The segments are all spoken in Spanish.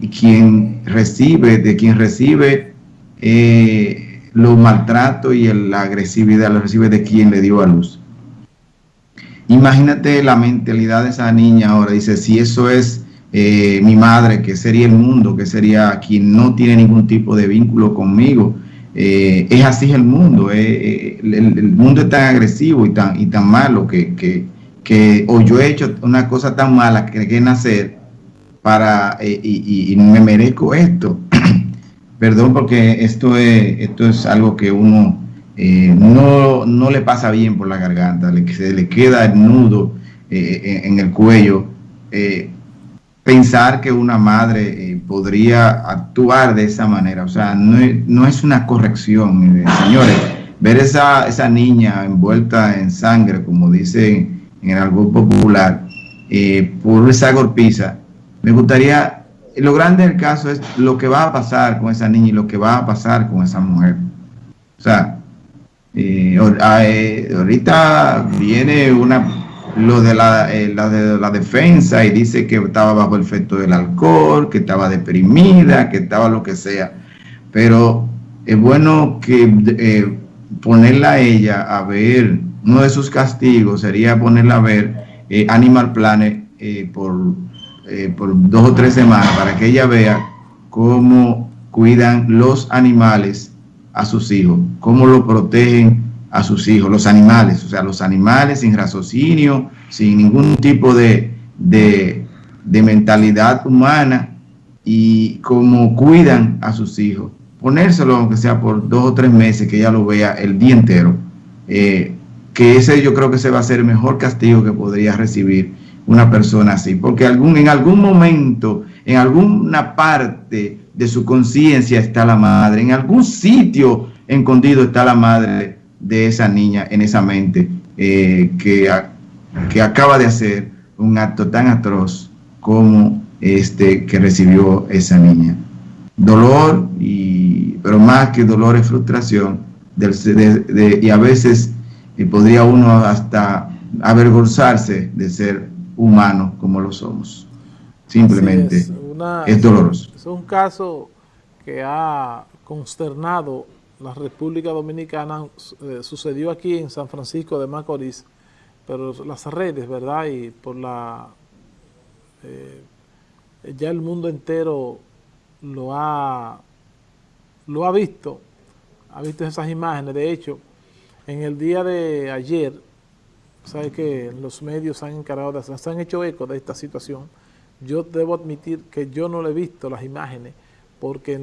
quien recibe, de quien recibe eh, los maltratos y la agresividad, lo recibe de quien le dio a luz. Imagínate la mentalidad de esa niña ahora, dice, si eso es eh, mi madre, que sería el mundo, que sería quien no tiene ningún tipo de vínculo conmigo. Eh, es así el mundo, eh, el, mundo es tan agresivo y tan, y tan malo que, que, que, o yo he hecho una cosa tan mala que, que nacer para, y, y, me merezco esto. Perdón porque esto es, esto es algo que uno no, no, le pasa bien por la garganta, le, se le queda el nudo en el cuello pensar que una madre eh, podría actuar de esa manera. O sea, no, es una corrección, señores. Ver esa, esa niña envuelta en sangre, como dicen en el algo popular, eh, por esa golpiza, me gustaría, lo grande del caso es lo que va a pasar con esa niña y lo que va a pasar con esa mujer. O sea, eh, ahorita viene una lo de la, eh, la, de la defensa y dice que estaba bajo el efecto del alcohol, que estaba deprimida, que estaba lo que sea. Pero es bueno que eh, ponerla a ella a ver, uno de sus castigos sería ponerla a ver eh, Animal Planet por, por dos o tres semanas para que ella vea cómo cuidan los animales a sus hijos, cómo lo protegen a sus hijos, los animales, o sea, los animales sin raciocinio, sin ningún tipo de, de, mentalidad humana y cómo cuidan a sus hijos. Ponérselo, aunque sea por dos o tres meses, que ella lo vea el día entero. Eh, que ese yo creo que se va a ser el mejor castigo que podría recibir una persona así, porque algún, en algún momento, en alguna parte de su conciencia está la madre, en algún sitio escondido está la madre de esa niña en esa mente eh, que, que acaba de hacer un acto tan atroz como este que recibió esa niña. Dolor, y, pero más que dolor es frustración del, y a veces eh, podría uno hasta avergonzarse de ser humano como lo somos. Simplemente es, doloroso. Es un caso que ha consternado la República Dominicana eh, sucedió aquí en San Francisco de Macorís, pero las redes, ¿verdad? Y por la... Eh, ya el mundo entero lo ha, lo ha visto, ha visto esas imágenes. De hecho, en el día de ayer, sabe que los medios han encargado se han hecho eco de esta situación. Yo debo admitir que yo no le he visto las imágenes, porque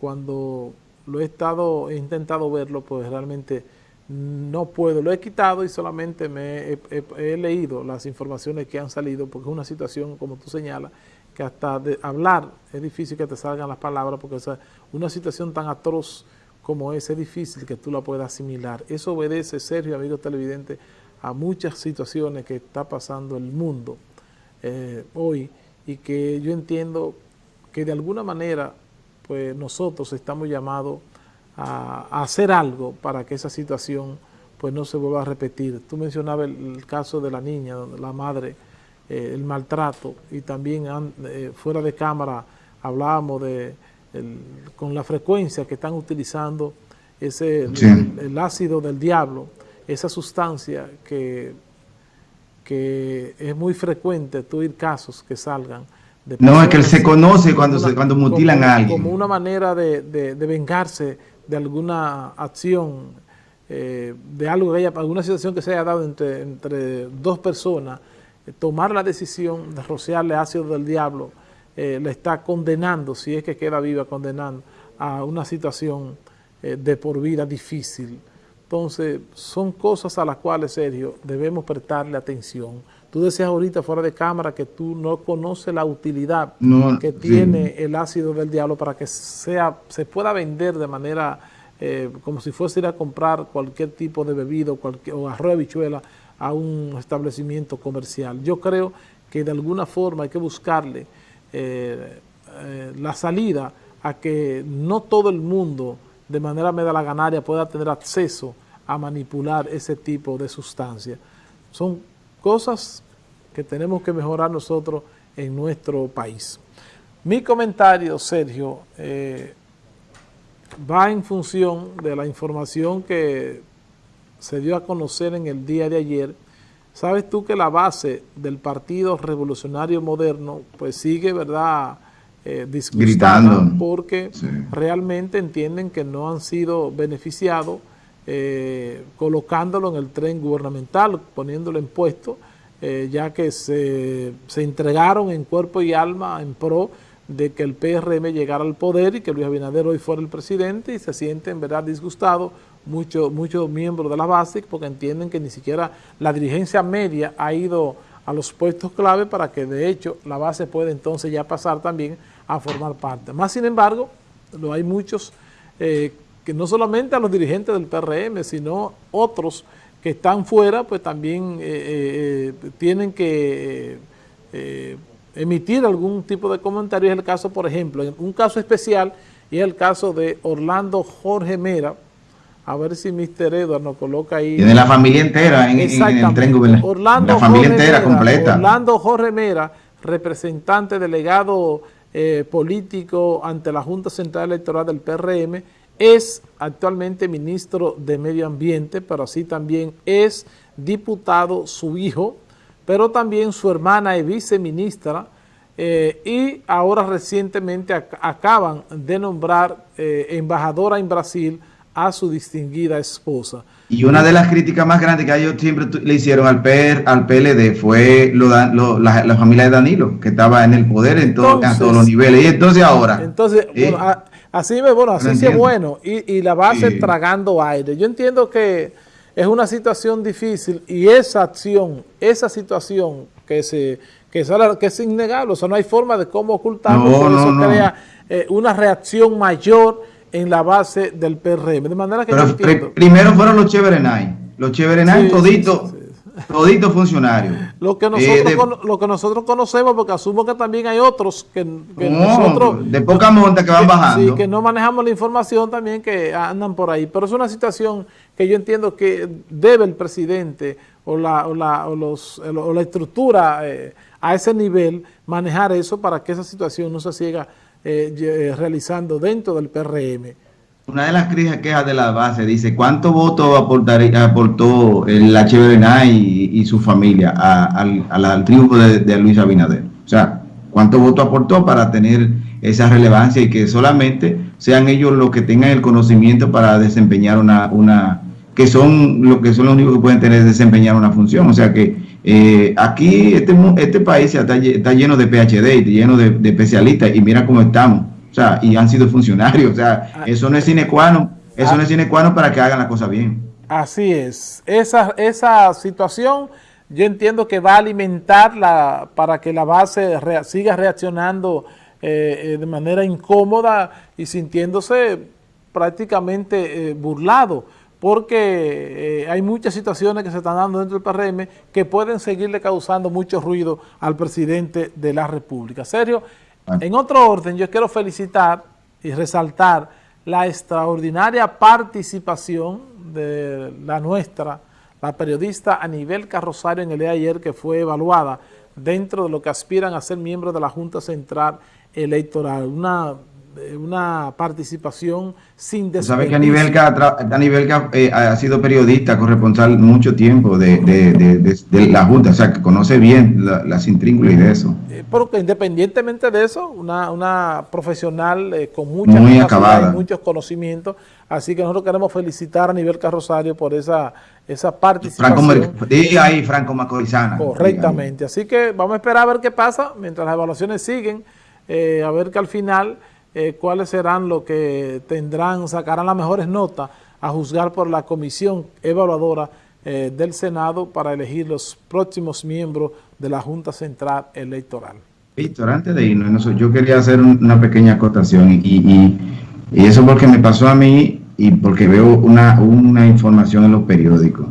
cuando lo he estado, he intentado verlo, pues realmente no puedo. Lo he quitado y solamente me he, leído las informaciones que han salido, porque es una situación, como tú señalas, que hasta de hablar es difícil que te salgan las palabras, porque es una situación tan atroz como es, es difícil que tú la puedas asimilar. Eso obedece, Sergio, amigo televidente, a muchas situaciones que está pasando el mundo eh, hoy y que yo entiendo que de alguna manera pues nosotros estamos llamados a, hacer algo para que esa situación pues no se vuelva a repetir. Tú mencionabas el, caso de la niña, la madre, eh, el maltrato y también eh, fuera de cámara hablábamos de con la frecuencia que están utilizando ese el, ácido del diablo, esa sustancia que, que es muy frecuente, tú ir casos que salgan no, es que él se conoce cuando, se, cuando mutilan a alguien. Como una manera de, de, vengarse de alguna acción, eh, de algo que haya, alguna situación que se haya dado entre, entre dos personas, eh, tomar la decisión de rociarle ácido del diablo, eh, le está condenando, si es que queda viva, condenando a una situación de por vida difícil. Entonces, son cosas a las cuales, Sergio, debemos prestarle atención. Tú decías ahorita fuera de cámara que tú no conoces la utilidad que tiene el ácido del diablo para que sea se pueda vender de manera eh, como si fuese ir a comprar cualquier tipo de bebido o arroz de bichuela a un establecimiento comercial. Yo creo que de alguna forma hay que buscarle eh, eh, la salida a que no todo el mundo de manera medalaganaria pueda tener acceso a manipular ese tipo de sustancias. Son cosas que tenemos que mejorar nosotros en nuestro país. Mi comentario, Sergio, eh, va en función de la información que se dio a conocer en el día de ayer. Sabes tú que la base del Partido Revolucionario Moderno pues sigue, ¿verdad?, eh, disgustada porque realmente entienden que no han sido beneficiados eh, colocándolo en el tren gubernamental, poniéndolo en puesto, eh, ya que se, se entregaron en cuerpo y alma en pro de que el PRM llegara al poder y que Luis Abinader hoy fuera el presidente y se sienten, verdad, disgustados muchos muchos miembros de la base porque entienden que ni siquiera la dirigencia media ha ido a los puestos clave para que de hecho la base pueda entonces ya pasar también a formar parte. Más sin embargo, lo hay muchos eh, que no solamente a los dirigentes del PRM, sino otros que están fuera, pues también eh, eh, tienen que emitir algún tipo de comentario. Es el caso, por ejemplo, en un caso especial, y es el caso de Orlando Jorge Mera, a ver si Mr. Edward nos coloca ahí. Tiene la familia entera en, el tren Orlando La familia entera completa. Orlando Jorge Mera, representante delegado eh, político ante la Junta Central Electoral del PRM, es actualmente ministro de Medio Ambiente, pero así también es diputado su hijo, pero también su hermana es viceministra eh, y ahora recientemente acaban de nombrar eh, embajadora en Brasil a su distinguida esposa. Y una de las críticas más grandes que ellos siempre le hicieron al, PR, al PLD fue lo, la, familia de Danilo, que estaba en el poder en, todos los niveles. Y entonces ahora... Entonces, así, bueno, así es bueno. Y, y la base tragando aire. Yo entiendo que es una situación difícil y esa acción, esa situación que se que es, que es innegable, o sea, no hay forma de cómo ocultarlo, por eso crea eh, una reacción mayor en la base del PRM. De manera que primero fueron los Cheverenay, los Cheverenay toditos Todito funcionarios. Lo que, nosotros, lo que nosotros conocemos, porque asumo que también hay otros que, nosotros... De poca monta que van bajando. Sí, que no manejamos la información también que andan por ahí. Pero es una situación que yo entiendo que debe el presidente o la, o la, o los, o la estructura eh, a ese nivel manejar eso para que esa situación no se siga eh, eh, realizando dentro del PRM. Una de las quejas de la base dice, ¿cuánto voto aportó el HBNA y, y, su familia al, triunfo de, Luis Abinader? O sea, ¿cuánto voto aportó para tener esa relevancia y que solamente sean ellos los que tengan el conocimiento para desempeñar una, una que son lo que son los únicos que pueden tener desempeñar una función? O sea que eh, aquí este, este país está, lleno de PhD y lleno de especialistas y mira cómo estamos sea, y han sido funcionarios. O sea, ah. eso no es sine qua non, eso no es sine qua non para que hagan la cosa bien. Así es. Esa, esa situación yo entiendo que va a alimentar la, para que la base siga reaccionando eh, eh, de manera incómoda y sintiéndose prácticamente eh, burlado, porque hay muchas situaciones que se están dando dentro del PRM que pueden seguirle causando mucho ruido al presidente de la República. Sergio, en otro orden, yo quiero felicitar y resaltar la extraordinaria participación de la nuestra, la periodista Anibel Carrosario en el día de ayer que fue evaluada dentro de lo que aspiran a ser miembros de la Junta Central Electoral. Una una participación sin. Sabes que a nivel que, eh, ha sido periodista, corresponsal mucho tiempo de, de, la Junta, o sea, que conoce bien las intrínculas de eso. Eh, porque independientemente de eso, una, una profesional eh, con mucha Muy y muchos conocimientos, así que nosotros queremos felicitar a nivel Carrosario por esa, esa participación. Franco, y ahí Franco Macorizana. Correctamente, así que vamos a esperar a ver qué pasa mientras las evaluaciones siguen, a ver que al final eh, cuáles serán los que tendrán, sacarán las mejores notas a juzgar por la comisión evaluadora eh, del Senado para elegir los próximos miembros de la Junta Central Electoral. Víctor, antes de irnos, yo quería hacer una pequeña acotación y, eso porque me pasó a mí y porque veo una, información en los periódicos.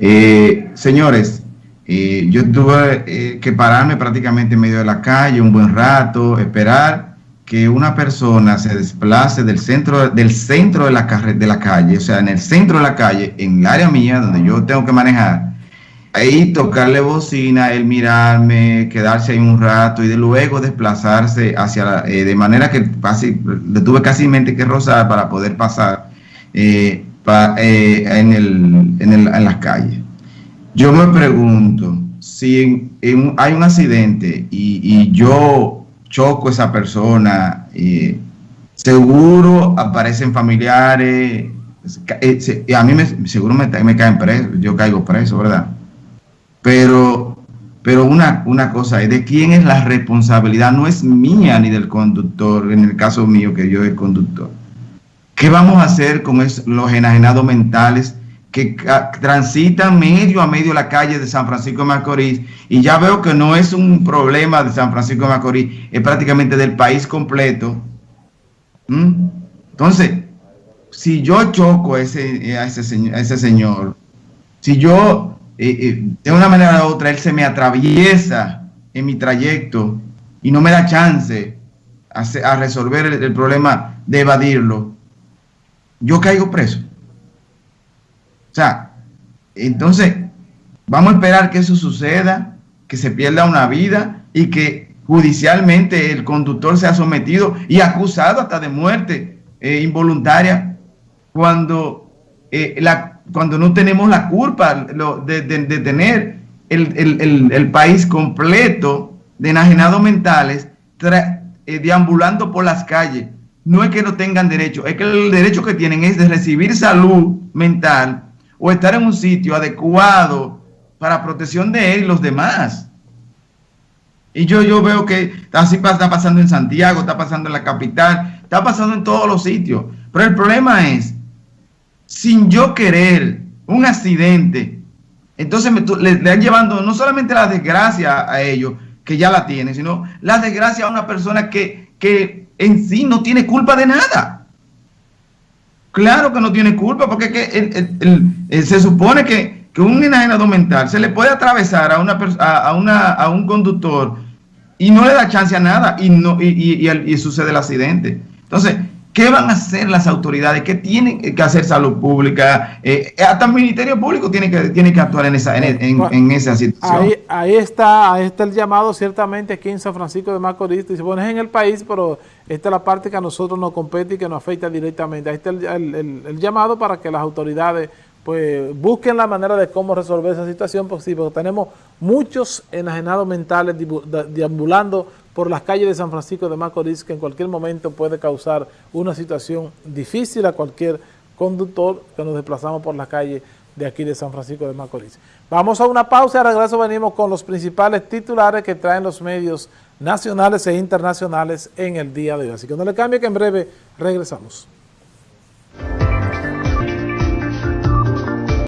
Eh, señores, yo tuve que pararme prácticamente en medio de la calle un buen rato, esperar que una persona se desplace del centro, del centro de, la de la calle, o sea, en el centro de la calle, en el área mía, donde yo tengo que manejar, ahí tocarle bocina, él mirarme, quedarse ahí un rato y luego desplazarse hacia la, eh, de manera que le tuve casi mente que rozar para poder pasar eh, eh, en, el, en, las calles. Yo me pregunto, si hay un accidente y, yo choco a esa persona, seguro aparecen familiares, a mí me, seguro me, caen preso, yo caigo preso, ¿verdad? Pero, pero una, una cosa es de quién es la responsabilidad, no es mía ni del conductor, en el caso mío que yo soy conductor. ¿Qué vamos a hacer con los enajenados mentales que transitan medio a medio la calle de San Francisco de Macorís? Y ya veo que no es un problema de San Francisco de Macorís, es prácticamente del país completo. ¿Mm? Entonces, si yo choco a ese, señor, si yo de una manera u otra, él se me atraviesa en mi trayecto y no me da chance a, resolver el, problema de evadirlo, yo caigo preso. O sea, entonces, vamos a esperar que eso suceda, que se pierda una vida y que judicialmente el conductor sea sometido y acusado hasta de muerte eh, involuntaria cuando eh, la cuando no tenemos la culpa de, tener el, país completo de enajenados mentales eh, deambulando por las calles. No es que no tengan derecho, es que el derecho que tienen es de recibir salud mental o estar en un sitio adecuado para protección de él y los demás. Y yo, yo veo que así está pasando en Santiago, está pasando en la capital, está pasando en todos los sitios. Pero el problema es sin yo querer un accidente, entonces me, le, han llevando no solamente la desgracia a ellos, que ya la tienen, sino la desgracia a una persona que, que en sí no tiene culpa de nada. Claro que no tiene culpa, porque que se supone que, un enajenado mental se le puede atravesar a, una, a, una, a un conductor y no le da chance a nada y, no, y, y sucede el accidente. Entonces, ¿Qué van a hacer las autoridades? ¿Qué tienen que hacer salud pública? Eh, hasta el Ministerio Público tiene que, tiene que actuar en esa, en, esa situación. Ahí, está, ahí está el llamado ciertamente aquí en San Francisco de Macorís. Dice, bueno, es en el país, pero esta es la parte que a nosotros nos compete y que nos afecta directamente. Ahí está el, llamado para que las autoridades pues busquen la manera de cómo resolver esa situación, porque, porque tenemos muchos enajenados mentales deambulando por las calles de San Francisco de Macorís que en cualquier momento puede causar una situación difícil a cualquier conductor que nos desplazamos por la calle de aquí de San Francisco de Macorís. Vamos a una pausa y al regreso venimos con los principales titulares que traen los medios nacionales e internacionales en el día de hoy. Así que no le cambie que en breve regresamos.